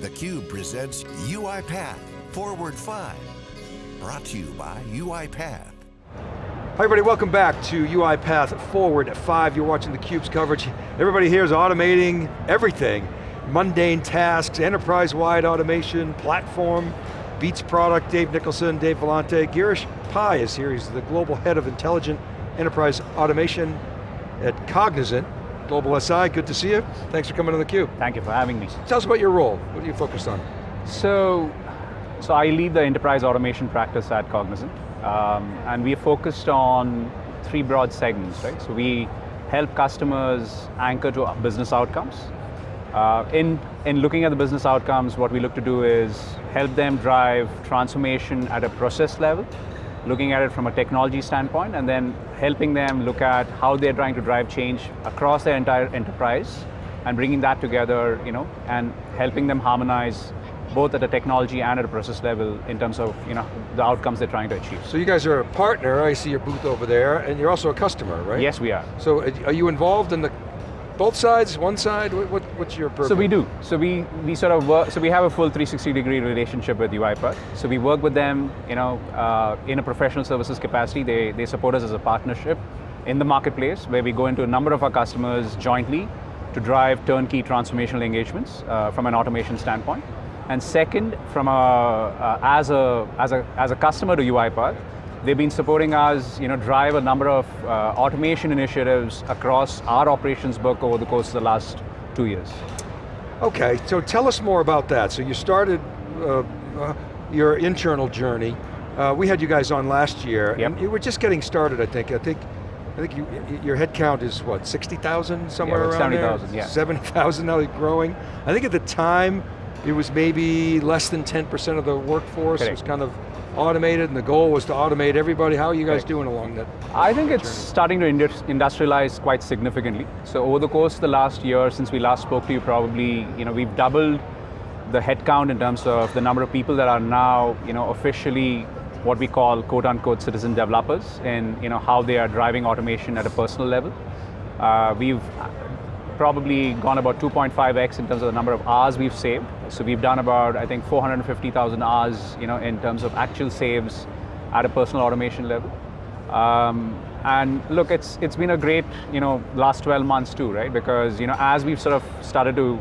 theCUBE presents UiPath Forward 5. Brought to you by UiPath. Hi everybody, welcome back to UiPath Forward 5. You're watching theCUBE's coverage. Everybody here is automating everything. Mundane tasks, enterprise-wide automation, platform, Beats product, Dave Nicholson, Dave Vellante. Girish Pai is here, he's the Global Head of Intelligent Enterprise Automation at Cognizant. Global SI, good to see you. Thanks for coming on theCUBE. Thank you for having me. Tell us about your role. What are you focused on? So, so I lead the enterprise automation practice at Cognizant. Um, and we are focused on three broad segments, right? So we help customers anchor to business outcomes. Uh, in, in looking at the business outcomes, what we look to do is help them drive transformation at a process level, looking at it from a technology standpoint, and then helping them look at how they're trying to drive change across their entire enterprise, and bringing that together, you know, and helping them harmonize both at a technology and at a process level in terms of you know, the outcomes they're trying to achieve. So you guys are a partner, I see your booth over there, and you're also a customer, right? Yes, we are. So uh, are you involved in the both sides, one side? What, what, what's your purpose? So we do. So we, we sort of work, so we have a full 360 degree relationship with UiPath. So we work with them you know, uh, in a professional services capacity. They, they support us as a partnership in the marketplace where we go into a number of our customers jointly to drive turnkey transformational engagements uh, from an automation standpoint. And second, from a, uh, as, a, as, a, as a customer to UiPath, They've been supporting us, you know, drive a number of uh, automation initiatives across our operations book over the course of the last two years. Okay, so tell us more about that. So you started uh, uh, your internal journey. Uh, we had you guys on last year, yep. and you were just getting started, I think. I think I think you, your headcount is what, 60,000 somewhere yeah, around 70, there? 70,000, yeah. 70,000 now growing. I think at the time, it was maybe less than 10% of the workforce Correct. was kind of automated and the goal was to automate everybody. How are you guys doing along that? I think it's journey? starting to industrialize quite significantly. So over the course of the last year, since we last spoke to you, probably, you know, we've doubled the headcount in terms of the number of people that are now, you know, officially what we call quote unquote citizen developers and you know, how they are driving automation at a personal level. Uh, we've probably gone about 2.5x in terms of the number of hours we've saved. So we've done about, I think, 450,000 hours you know, in terms of actual saves at a personal automation level. Um, and look, it's, it's been a great you know, last 12 months too, right? Because you know, as we've sort of started to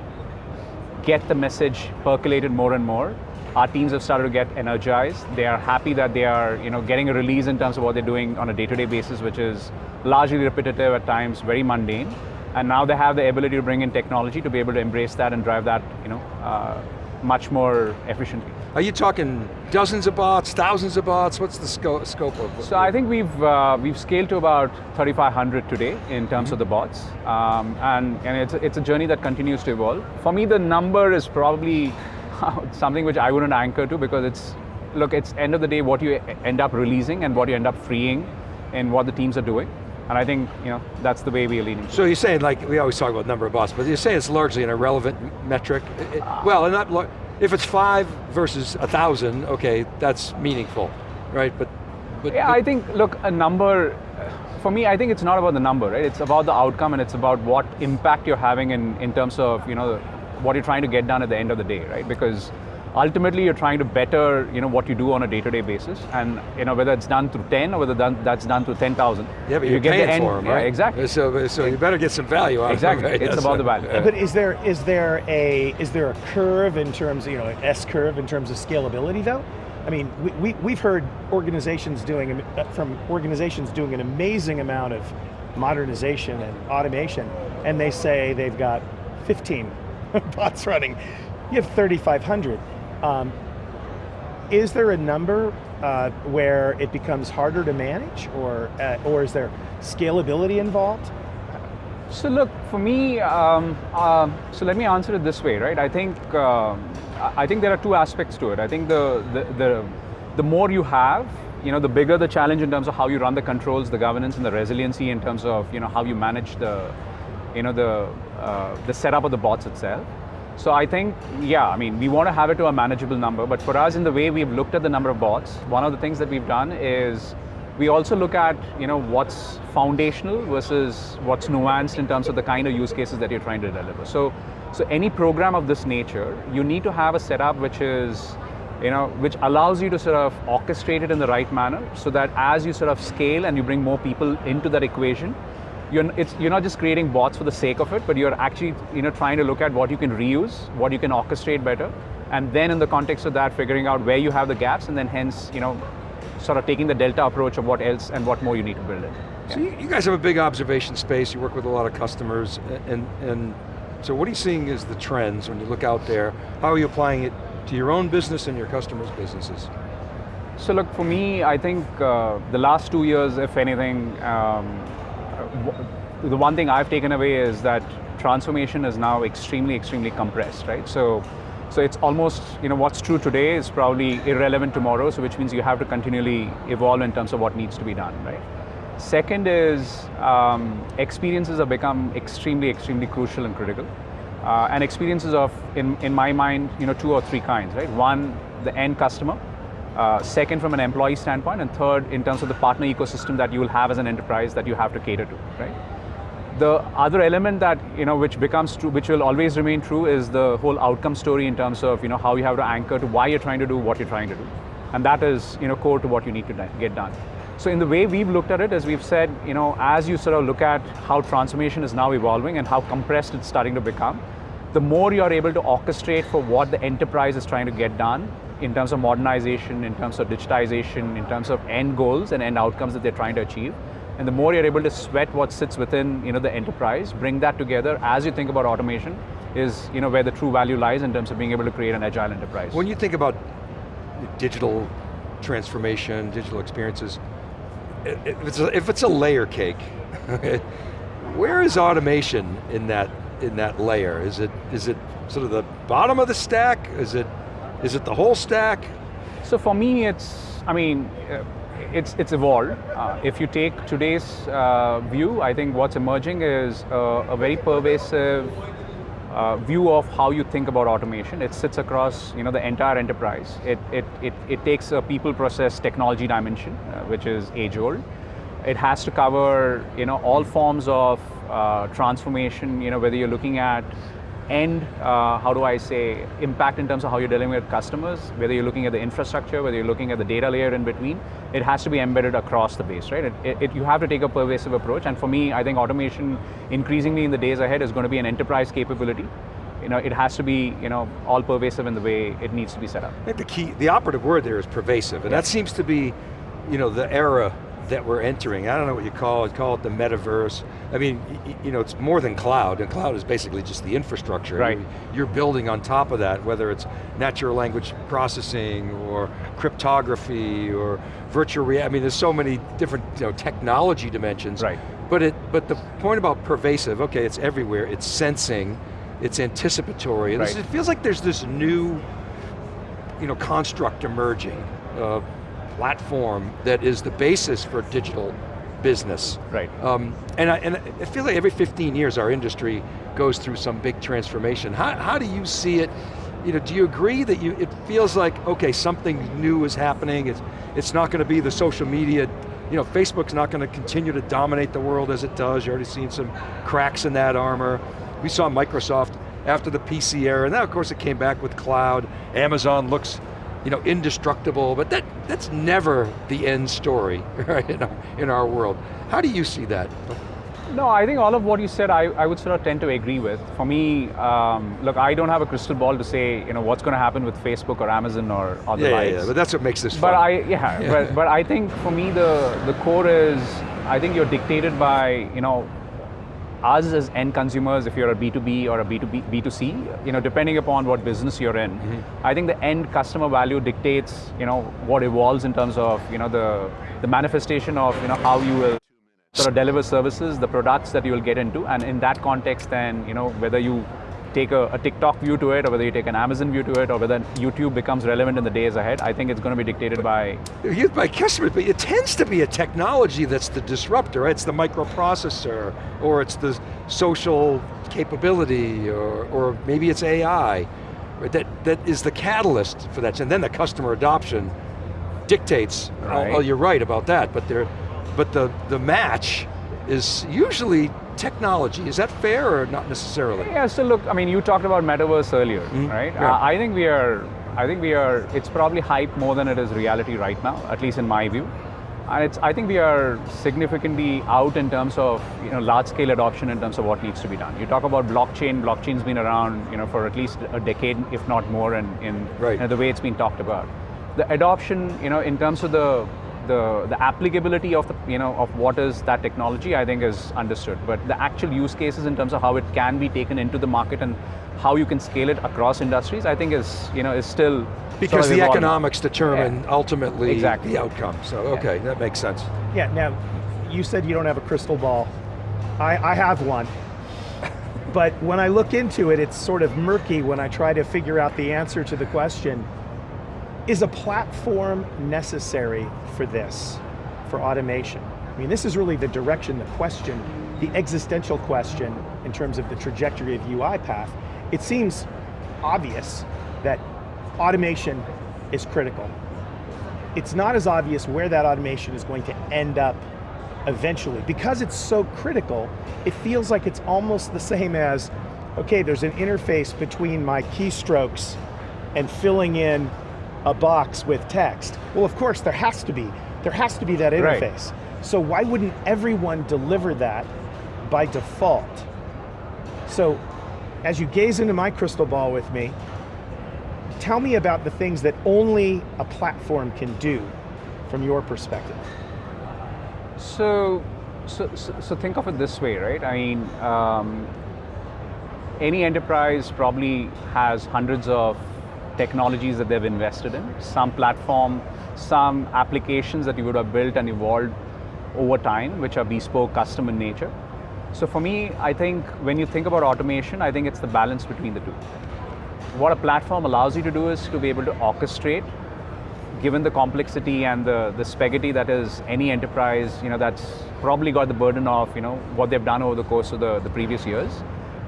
get the message percolated more and more, our teams have started to get energized. They are happy that they are you know, getting a release in terms of what they're doing on a day-to-day -day basis, which is largely repetitive at times, very mundane. And now they have the ability to bring in technology to be able to embrace that and drive that you know, uh, much more efficiently. Are you talking dozens of bots, thousands of bots? What's the sco scope of So I think we've, uh, we've scaled to about 3,500 today in terms mm -hmm. of the bots. Um, and and it's, it's a journey that continues to evolve. For me, the number is probably something which I wouldn't anchor to because it's, look, it's end of the day what you end up releasing and what you end up freeing and what the teams are doing. And I think you know that's the way we are leading. So you're saying, like, we always talk about number of bots, but you're saying it's largely an irrelevant metric? It, uh. well, and not, if it's five versus a thousand, okay, that's meaningful, right? But, but Yeah, but, I think, look, a number, for me, I think it's not about the number, right? It's about the outcome and it's about what impact you're having in, in terms of, you know, what you're trying to get done at the end of the day, right? Because ultimately you're trying to better you know, what you do on a day-to-day -day basis, and you know, whether it's done through 10 or whether done, that's done through 10,000. Yeah, but you get paying the end, for them, right? Yeah, exactly. So, so you better get some value out exactly. of it. Exactly, it's about the value. Yeah. But is there, is, there a, is there a curve in terms, of, you know, an S-curve in terms of scalability though? I mean, we, we, we've heard organizations doing, uh, from organizations doing an amazing amount of modernization and automation, and they say they've got 15 bots running. You have 3,500. Um, is there a number uh, where it becomes harder to manage or, uh, or is there scalability involved? So look, for me, um, uh, so let me answer it this way, right? I think, um, I think there are two aspects to it. I think the, the, the, the more you have, you know, the bigger the challenge in terms of how you run the controls, the governance and the resiliency in terms of, you know, how you manage the, you know, the, uh, the setup of the bots itself. So I think, yeah, I mean, we want to have it to a manageable number, but for us, in the way we've looked at the number of bots, one of the things that we've done is we also look at, you know, what's foundational versus what's nuanced in terms of the kind of use cases that you're trying to deliver. So So any program of this nature, you need to have a setup which is, you know, which allows you to sort of orchestrate it in the right manner so that as you sort of scale and you bring more people into that equation, you're, you're not just creating bots for the sake of it, but you're actually you know, trying to look at what you can reuse, what you can orchestrate better, and then in the context of that, figuring out where you have the gaps, and then hence, you know, sort of taking the delta approach of what else and what more you need to build it. So you, you guys have a big observation space, you work with a lot of customers, and, and so what are you seeing is the trends when you look out there? How are you applying it to your own business and your customers' businesses? So look, for me, I think uh, the last two years, if anything, um, the one thing I've taken away is that transformation is now extremely, extremely compressed, right? So, so it's almost, you know, what's true today is probably irrelevant tomorrow, so which means you have to continually evolve in terms of what needs to be done, right? Second is um, experiences have become extremely, extremely crucial and critical. Uh, and experiences of, in, in my mind, you know, two or three kinds, right? One, the end customer, uh, second, from an employee standpoint, and third, in terms of the partner ecosystem that you will have as an enterprise that you have to cater to, right? The other element that, you know, which becomes true, which will always remain true is the whole outcome story in terms of, you know, how you have to anchor to why you're trying to do what you're trying to do. And that is, you know, core to what you need to get done. So in the way we've looked at it, as we've said, you know, as you sort of look at how transformation is now evolving and how compressed it's starting to become, the more you're able to orchestrate for what the enterprise is trying to get done, in terms of modernization, in terms of digitization, in terms of end goals and end outcomes that they're trying to achieve. And the more you're able to sweat what sits within you know, the enterprise, bring that together as you think about automation, is you know, where the true value lies in terms of being able to create an agile enterprise. When you think about digital transformation, digital experiences, if it's a, if it's a layer cake, where is automation in that in that layer? Is it is it sort of the bottom of the stack? Is it is it the whole stack? So for me, it's, I mean, uh, it's, it's evolved. Uh, if you take today's uh, view, I think what's emerging is a, very pervasive uh, view of how you think about automation. It sits across you know, the entire enterprise. It, it, it, it takes a people process technology dimension, uh, which is age old. It has to cover you know, all forms of transformation, you know, whether you're looking at end, uh, how do I say, impact in terms of how you're dealing with customers, whether you're looking at the infrastructure, whether you're looking at the data layer in between, it has to be embedded across the base, right? It, it, you have to take a pervasive approach, and for me, I think automation increasingly in the days ahead is going to be an enterprise capability. You know, it has to be, you know, all pervasive in the way it needs to be set up. I think the key, the operative word there is pervasive, and that seems to be, you know, the era that we're entering. I don't know what you call it, call it the metaverse. I mean, you know, it's more than cloud, and cloud is basically just the infrastructure. Right. You're building on top of that, whether it's natural language processing, or cryptography, or virtual reality. I mean, there's so many different you know, technology dimensions. Right. But, it, but the point about pervasive, okay, it's everywhere, it's sensing, it's anticipatory. Right. it feels like there's this new you know, construct emerging. Uh, platform that is the basis for digital business. Right. Um, and, I, and I feel like every 15 years our industry goes through some big transformation. How, how do you see it? You know, do you agree that you, it feels like, okay, something new is happening, it's, it's not going to be the social media, you know, Facebook's not going to continue to dominate the world as it does, you're already seeing some cracks in that armor. We saw Microsoft after the PC era, and now of course it came back with cloud. Amazon looks you know, indestructible, but that, that's never the end story right, in, our, in our world. How do you see that? No, I think all of what you said, I, I would sort of tend to agree with. For me, um, look, I don't have a crystal ball to say, you know, what's going to happen with Facebook or Amazon or other yeah, yeah, yeah, but that's what makes this but fun. I, yeah, yeah. But, but I think for me, the, the core is, I think you're dictated by, you know, us as end consumers, if you're a B2B or a B2B, B2C, you know, depending upon what business you're in, mm -hmm. I think the end customer value dictates, you know, what evolves in terms of, you know, the, the manifestation of, you know, how you will sort of deliver services, the products that you will get into, and in that context then, you know, whether you take a, a, TikTok view to it, or whether you take an Amazon view to it, or whether YouTube becomes relevant in the days ahead, I think it's going to be dictated by... Used by customers, but it tends to be a technology that's the disruptor, right? It's the microprocessor, or it's the social capability, or, or maybe it's AI, right? that, that is the catalyst for that, and then the customer adoption dictates, oh, oh right. oh, oh you're right about that, but, but the, the match is usually technology. Is that fair or not necessarily? Yeah, so look, I mean, you talked about metaverse earlier, right? Yeah. Uh, I think we are, I think we are, it's probably hype more than it is reality right now, at least in my view. And it's, I think we are significantly out in terms of you know, large scale adoption in terms of what needs to be done. You talk about blockchain, blockchain's been around you know, for at least a decade, if not more, in, in Right. you know, the way it's been talked about. The adoption, you know, in terms of the, the, the applicability of the, you know, of what is that technology, I think is understood. But the actual use cases in terms of how it can be taken into the market and how you can scale it across industries, I think is, you know, is still sort Because of the economics determine ultimately Exactly. the outcome. So, okay, that makes sense. Yeah, now, you said you don't have a crystal ball. I, I have one. But when I look into it, it's sort of murky when I try to figure out the answer to the question, is a platform necessary for this, for automation? I mean, this is really the direction, the question, the existential question in terms of the trajectory of UiPath. It seems obvious that automation is critical it's not as obvious where that automation is going to end up eventually. Because it's so critical, it feels like it's almost the same as, okay, there's an interface between my keystrokes and filling in a box with text. Well, of course, there has to be. There has to be that Right. interface. So why wouldn't everyone deliver that by default? So, as you gaze into my crystal ball with me, tell me about the things that only a platform can do from your perspective. So, so, so, so think of it this way, right? I mean, um, any enterprise probably has hundreds of technologies that they've invested in, some platform, some applications that you would have built and evolved over time, which are bespoke, custom in nature. So for me, I think when you think about automation, I think it's the balance between the two. What a platform allows you to do is to be able to orchestrate given the complexity and the, the spaghetti that is any enterprise, you know, that's probably got the burden of, you know, what they've done over the course of the, the previous years.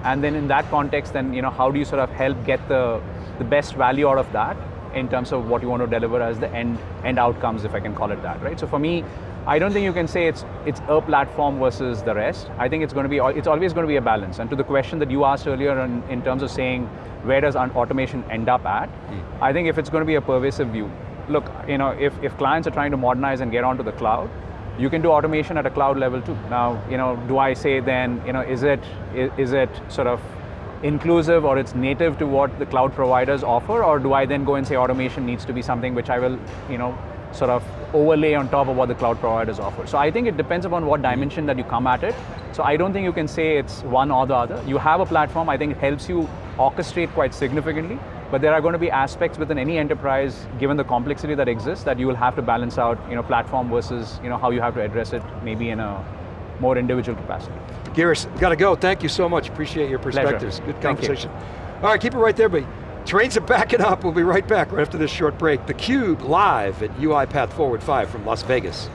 And then in that context, then, you know, how do you sort of help get the, the best value out of that in terms of what you want to deliver as the end, end outcomes, if I can call it that, right? So for me, I don't think you can say it's, it's a platform versus the rest. I think it's going to be, it's always going to be a balance. And to the question that you asked earlier in, in terms of saying, where does automation end up at? Hmm. I think if it's going to be a pervasive view, look, you know, if, if clients are trying to modernize and get onto the cloud, you can do automation at a cloud level too. Now, you know, do I say then, you know, is it is, is it sort of inclusive or it's native to what the cloud providers offer, or do I then go and say automation needs to be something which I will, you know, sort of overlay on top of what the cloud providers offer. So I think it depends upon what dimension that you come at it. So I don't think you can say it's one or the other. You have a platform, I think it helps you orchestrate quite significantly, but there are going to be aspects within any enterprise, given the complexity that exists, that you will have to balance out, you know, platform versus, you know, how you have to address it maybe in a more individual capacity. Girish, got to go. Thank you so much. Appreciate your Pleasure. perspectives. Good conversation. All right, keep it right there, but trains are backing up. We'll be right back right after this short break. theCUBE live at UiPath Forward 5 from Las Vegas.